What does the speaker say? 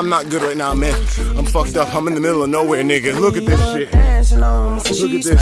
I'm not good right now, man. I'm fucked up. I'm in the middle of nowhere, nigga. Look at this shit. Look at this.